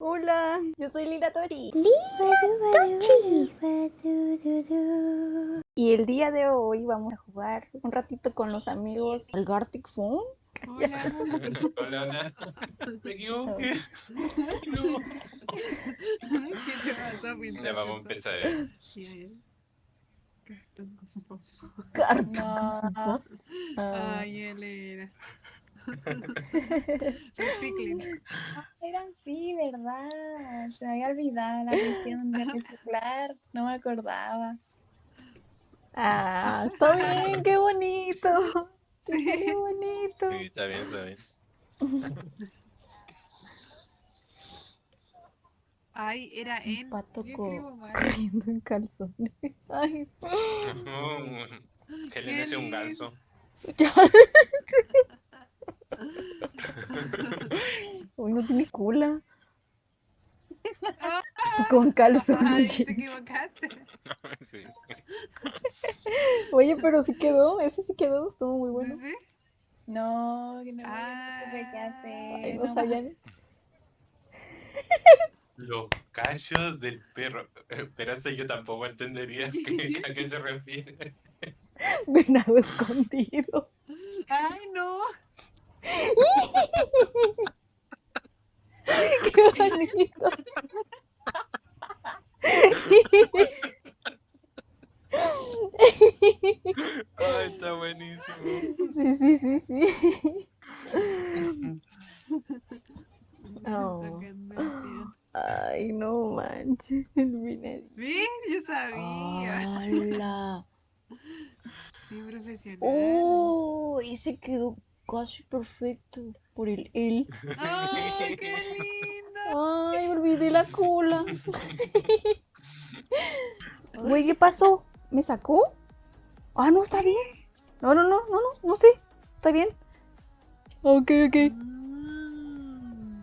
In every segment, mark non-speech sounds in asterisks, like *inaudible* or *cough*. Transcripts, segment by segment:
Hola, yo soy Lila Tori. Y el día de hoy vamos a jugar un ratito con los amigos al Gartic Phone. Hola. Hola, hola. Me equivoqué. No. ¿Qué te pasa, Pinto? Ya vamos a empezar. ¿eh? Ya. Cartón con popo. *laughs* Phone. Ah. *laughs* Eran sí, ¿verdad? Se me había olvidado la cuestión de reciclar. No me acordaba. ah, está bien, qué bonito. *laughs* Qué Sí. bonito. Sí, está bien, está bien. Ay, era Un en. pato escribo mal. corriendo en calzones. Ay, Que le nace un ganso. Ya. Uy, no tiene cula. *laughs* Con Ay, calzones. te equivocaste. *laughs* Sí. Oye, pero sí quedó, ese sí quedó, estuvo muy bueno. ¿Sí? No, que no, Ah. supe qué hacer. Ay, no. *laughs* Los cachos del perro. Eh, Pero eso yo tampoco entendería que- a qué se refiere. Venado escondido. Ay, no. Qué bonito. Ay, está buenísimo. Sí, sí, sí, sí. Oh. Ay, no manches, *laughs* el venadito. ¿Ves? Yo sabía. ¡Hala! Qué profesional. ¡Oh! Ese quedó casi perfecto por el él. ¡Ay, qué lindo! Ay, olvidé la cola. *laughs* Güey, ¿qué pasó? ¿Me sacó? Ah, no, está bien. No, no, no, no, no, no sé. Está bien. Ok, ok. Mm.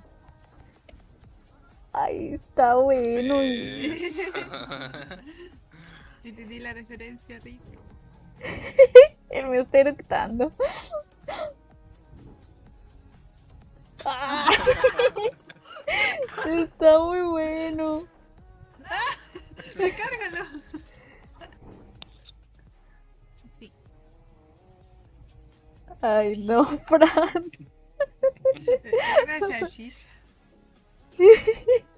Ay, está bueno. y- Entendí *laughs* la referencia, Rick. *laughs* Él me está eructando. Ah. Está muy bueno. ¡Recárgalo! Sí. Ay, no, Fran. Era una salchicha. *laughs*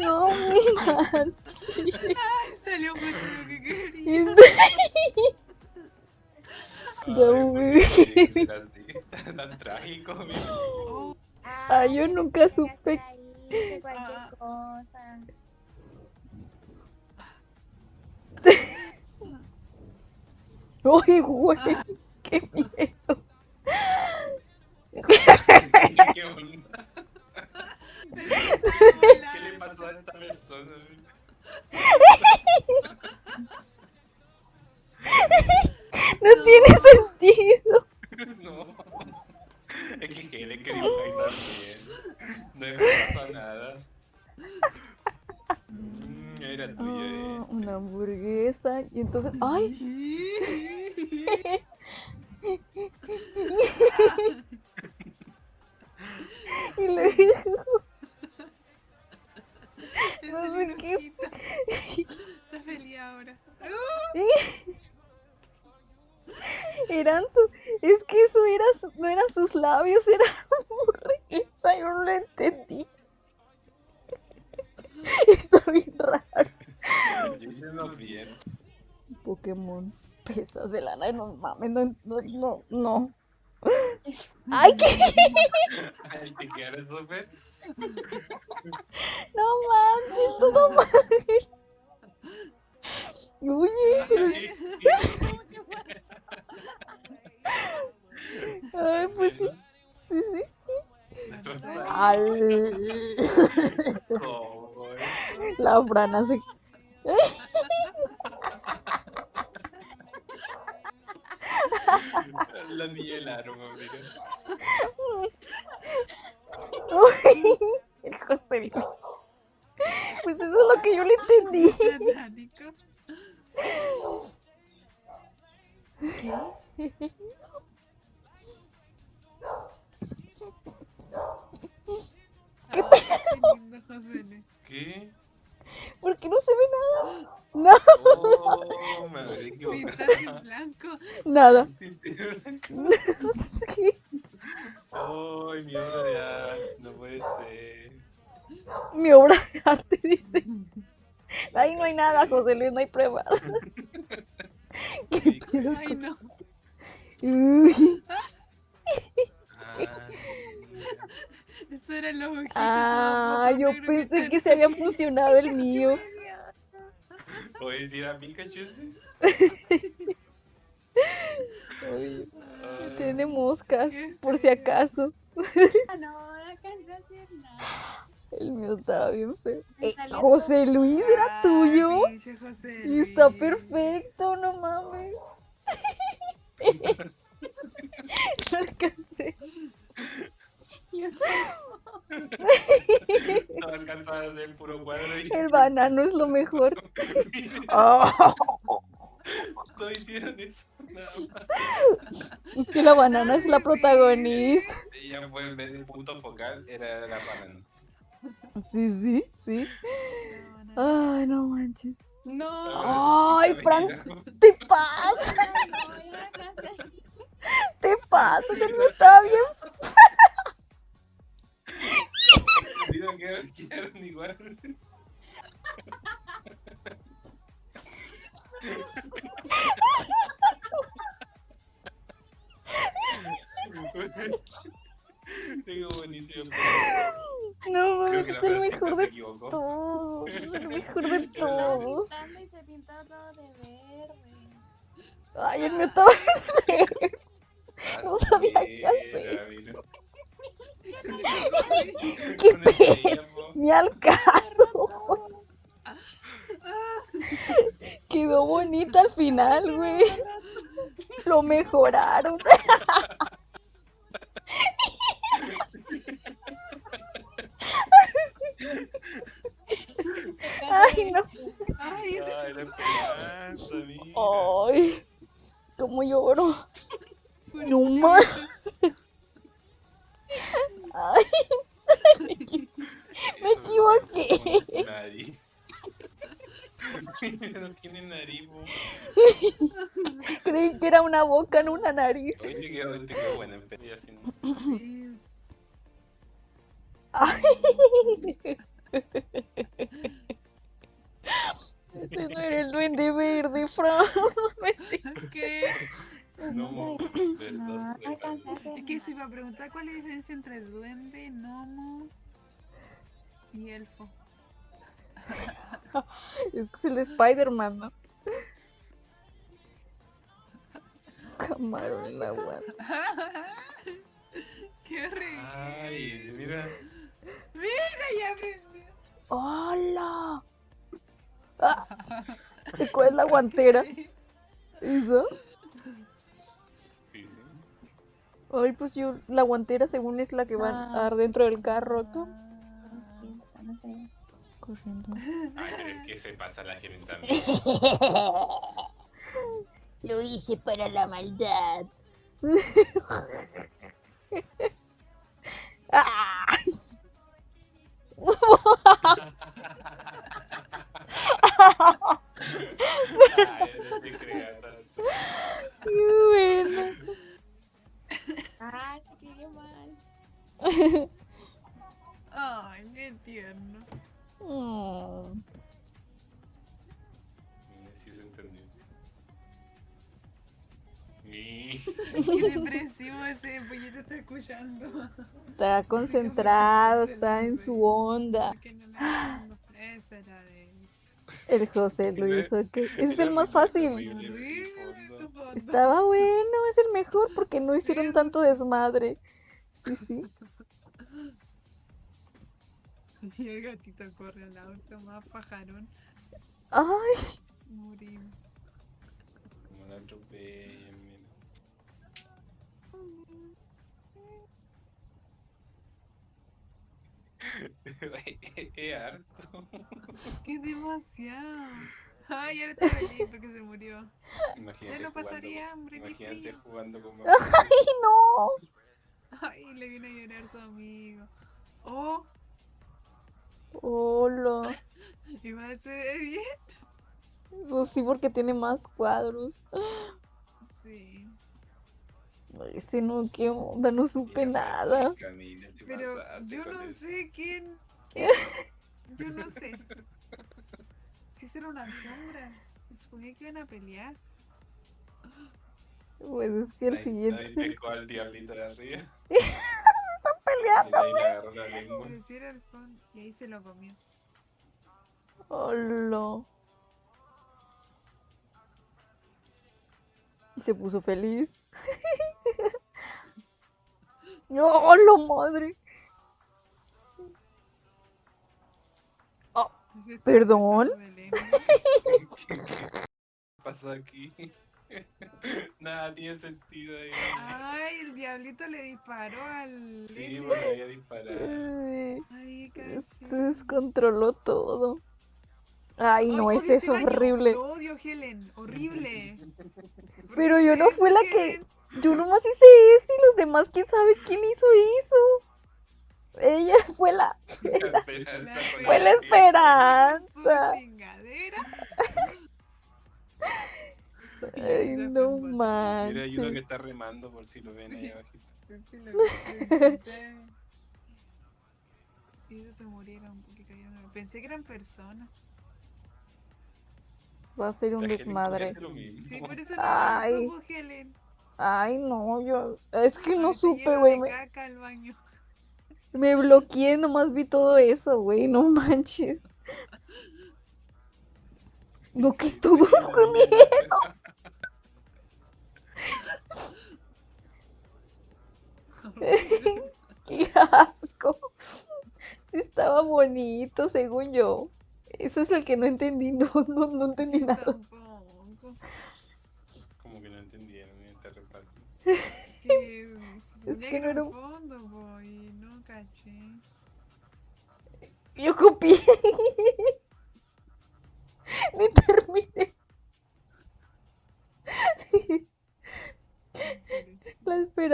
No, mi man. Ay, salió un motivo que quería. *laughs* Ay, güey. ¿por qué tiene que ser así? Tan trágico. Oh, Ay, yo nunca supe. De *laughs* cualquier Ah. cosa. Uy, güey. Qué miedo. *laughs* you doing? *laughs* *laughs* Y. Le No salió sé un qué- ojito. Está feliz ahora. *laughs* Eran sus. Es que eso era su- no eran sus labios, era *laughs* hamburguesa. Yo no lo entendí. *laughs* Está bien raro. Yo hice bien. Pokémon. Pesas de lana, no mames, no, no, no, no. Ay, qué. Ay, te quedaron súper. No manches, todo mal. Oye, ay, pues sí, sí, sí. Al... La frana se... la niña del arma, mira. Uy, el José Luis. Pues eso es lo que yo le entendí. Satánico. ¿Qué qué. ¿Por qué no se ve nada? No, Oh, me equivocado. blanco. nada. Ay, mi obra de arte, no puede ser. Mi obra de arte, *laughs* dice. *laughs* Ahí no hay nada, José Luis, no hay pruebas. *laughs* ¿Qué pedo Ay, no. Uy, Ah. Eso los ojitos. Ah, yo pensé que se había funcionado el mío. Oye, si era Pikachu. Uy, Ay, tiene moscas, por si acaso. Ah, no, no alcancé a hacer nada. El mío estaba bien feo. Eh, José Luis, ¿era Ay, tuyo? José Y está perfecto, no mames. *laughs* No alcancé. Yo el puro cuadro y El banano es lo mejor. *laughs* Más. es que la banana es la protagonista. Ella fue en vez de punto focal, era la banana. Sí, sí, sí. No, no, Ay, no manches. No, Ay, Fran, te pasa, no, no te pasa, el mío estaba bien. Digo que igual. Ay, el mío estaba. No sabía qué hacer. Qué pedo. Ni al caso. Quedó bonita al final, güey. Lo mejoraron. Ay, no. Ay, Ay, la esperanza. Ay, cómo lloro. *laughs* No más. Ay, *laughs* me equivoqué. Nariz. *laughs* no tiene nariz, creí que era una boca, no una nariz. Oye, quedó, te quedó buena. Ay. Y elfo. *laughs* Es que es el de Spider-Man, ¿no? Camarón en la agua. *laughs* ¡Qué horrible! Ay, mira. ¡Mira, ya aprendió! ¡Hola! Ah, ¿y ¿Cuál es la guantera? ¿Eso? Sí, sí. Ay, pues yo, la guantera según es la que va a Ah. dar dentro del carro, ¿tú? No sé. Corriendo. Ay, pero es que se pasa la gente también. *laughs* Lo hice para la maldad. ¡Ah! *laughs* Ay, no te creas tanto. ¡Qué bueno! Ah, se escribió mal. *laughs* ¡Ay, qué tierno! Mm. Mira, sí se entendió. ¡Qué depresivo ese pollito está escuchando! Está concentrado, está en su onda. Esa era de. El José Luis, ok. Ese es el más fácil. Estaba bueno, es el mejor porque no hicieron tanto desmadre. Sí, sí. *laughs* Y el gatito corre al auto, más pajarón. Ay, Morimos. Como la atropellan, mira. *laughs* Es harto. ¡Qué demasiado! Ay, ahora está feliz porque se murió. Imagínate Ya no jugando pasaría con- hambre Imagínate frío. jugando con ¡Ay, no! Ay, le viene a llorar su amigo. Oh, Hola. *laughs* igual se ve bien. Pues sí, porque tiene más cuadros. Sí. Ay, Ese no, qué onda, no supe Mira, nada. Pero yo no eso. sé quién. quién- *laughs* Yo no sé. Si esa era una sombra. Suponía que iban a pelear. Pues es que el Ahí- Ahí siguiente. pescó al diablito de arriba. *laughs* Están peleando. Mira, ahí le agarró la lengua. Pero si era el fondo. Y ahí se lo comió. Hola. Y se puso feliz. *laughs* ¡Hola, madre! Se está ¿Perdón? *laughs* ¿Qué pasó aquí? Nada tiene sentido ahí. Ay, el diablito le disparó al. Sí, le había disparado. Ay, Ay, se descontroló todo. Ay, no, Ay, ese es horrible. Lo odio, Helen. Horrible. *laughs* ¿Por Pero yo no fui la que-? Yo nomás hice eso y los demás, quién sabe quién hizo eso. Ella *laughs* fue la. La Fue la esperanza. Su chingadera. *laughs* Ay, no fue Mira, hay uno que manches. está remando por si lo ven ahí abajito. Y esos se murieron porque cayeron. Pensé que eran personas. Va a ser un desmadre. Sí, por eso no Ay. lo supo, Helen. Ay, no, yo. Es que no Ahorita supe, güey. Me, caca al baño. me bloqueé, nomás vi todo eso, güey. No manches. No, que es todo lo que miedo. *laughs* Qué asco. Sí estaba bonito, según yo. Eso es el que no entendí, no, no, no entendí nada. tampoco. Como que no entendieron esta reparto. Que suponía que que no era fondo, po, y no caché. Yo copié.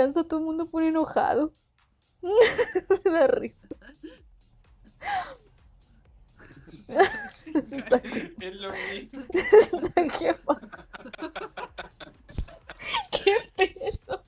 Esperanza, todo el mundo pone enojado. *laughs* Me da risa. Es lo mismo. *laughs* ¿Qué pasa? *laughs* ¿Qué pedo?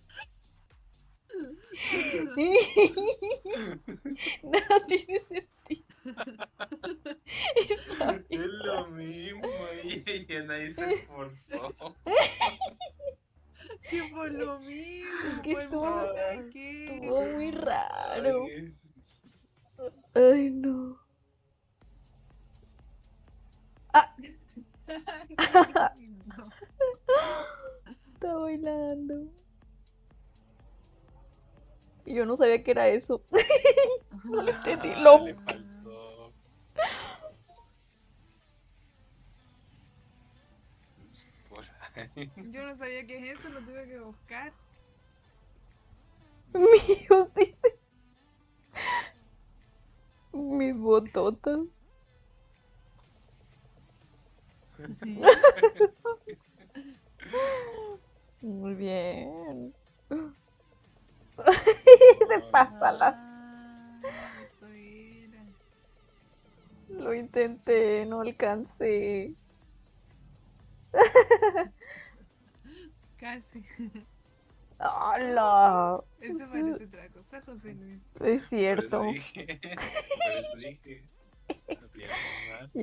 Y yo no sabía que era eso. *laughs* No lo entendí. ah, Lo- Le faltó. Por ahí. *laughs* Yo no sabía qué es eso, lo tuve que buscar. *laughs* Míos, dice. Mis bototas. Se pasa la. Eso era. Lo intenté, no alcancé. *laughs* Casi. ¡Hala! Eso parece otra cosa, José Luis. Es Por cierto. eso dije. Por eso dije. *laughs* No pierdas más.